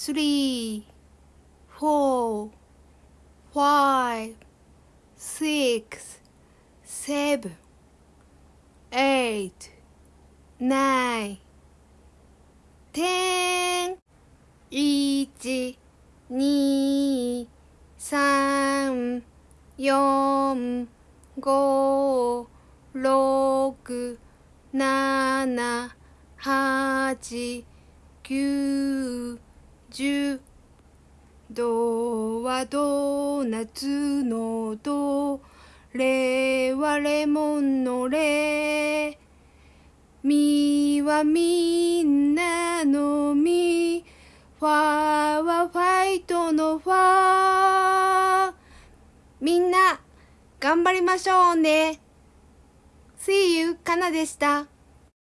three, four, five, six, seven, eight, nine, ten, 一、二、三、四、五、六、七、八、九、十ドはドーナツのドレはレモンのレミはみんなのミファはファイトのファみんな頑張りましょうね。See you かなでした。